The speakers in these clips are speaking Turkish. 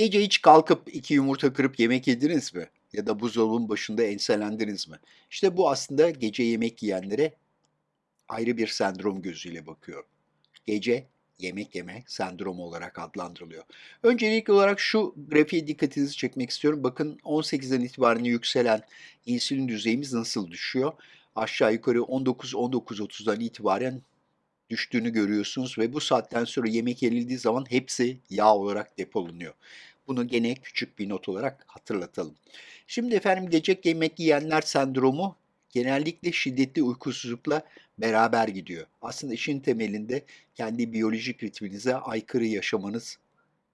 Gece hiç kalkıp 2 yumurta kırıp yemek yediniz mi? Ya da buzdolabının başında enselendiniz mi? İşte bu aslında gece yemek yiyenlere ayrı bir sendrom gözüyle bakıyor. Gece yemek yeme sendromu olarak adlandırılıyor. Öncelikli olarak şu grafiğe dikkatinizi çekmek istiyorum. Bakın 18'den itibaren yükselen insülin düzeyimiz nasıl düşüyor? Aşağı yukarı 19-19.30'dan itibaren düştüğünü görüyorsunuz ve bu saatten sonra yemek yenildiği zaman hepsi yağ olarak depolunuyor. Bunu gene küçük bir not olarak hatırlatalım. Şimdi efendim gece yemek yiyenler sendromu genellikle şiddetli uykusuzlukla beraber gidiyor. Aslında işin temelinde kendi biyolojik ritminize aykırı yaşamanız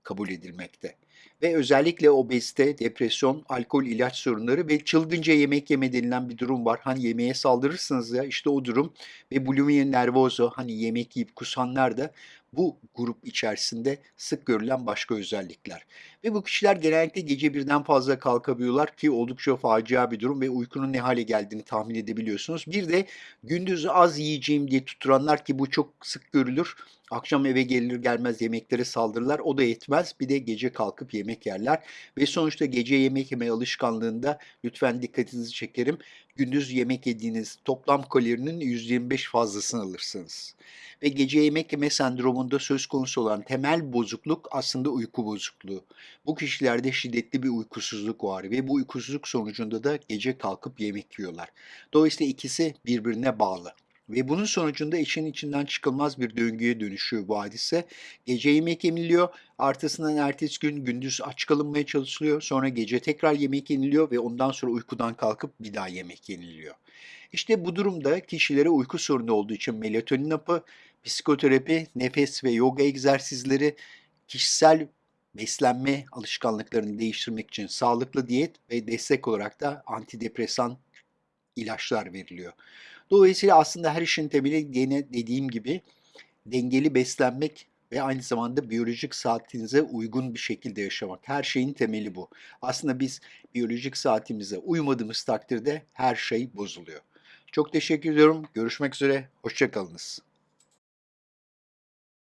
kabul edilmekte. Ve özellikle obezite, depresyon, alkol, ilaç sorunları ve çılgınca yemek yeme denilen bir durum var. Hani yemeğe saldırırsınız ya işte o durum ve bulimia nervoso hani yemek yiyip kusanlar da bu grup içerisinde sık görülen başka özellikler. Ve bu kişiler genellikle gece birden fazla kalkabiliyorlar ki oldukça facia bir durum ve uykunun ne hale geldiğini tahmin edebiliyorsunuz. Bir de gündüz az yiyeceğim diye tuturanlar ki bu çok sık görülür. Akşam eve gelir gelmez yemeklere saldırırlar. O da yetmez. Bir de gece kalkıp yemek yerler. Ve sonuçta gece yemek yeme alışkanlığında lütfen dikkatinizi çekerim. Gündüz yemek yediğiniz toplam kalorinin %25 fazlasını alırsınız. Ve gece yemek yeme sendromunda söz konusu olan temel bozukluk aslında uyku bozukluğu. Bu kişilerde şiddetli bir uykusuzluk var ve bu uykusuzluk sonucunda da gece kalkıp yemek yiyorlar. Dolayısıyla ikisi birbirine bağlı. Ve bunun sonucunda işin içinden çıkılmaz bir döngüye dönüşüyor bu hadise. Gece yemek yeniliyor, artısından ertesi gün gündüz aç kalınmaya çalışılıyor. Sonra gece tekrar yemek yeniliyor ve ondan sonra uykudan kalkıp bir daha yemek yeniliyor. İşte bu durumda kişilere uyku sorunu olduğu için melatonin hapı, psikoterapi, nefes ve yoga egzersizleri, kişisel beslenme alışkanlıklarını değiştirmek için sağlıklı diyet ve destek olarak da antidepresan ilaçlar veriliyor. Dolayısıyla aslında her işin temeli gene dediğim gibi dengeli beslenmek ve aynı zamanda biyolojik saatinize uygun bir şekilde yaşamak. Her şeyin temeli bu. Aslında biz biyolojik saatimize uymadığımız takdirde her şey bozuluyor. Çok teşekkür ediyorum. Görüşmek üzere. Hoşça kalınız.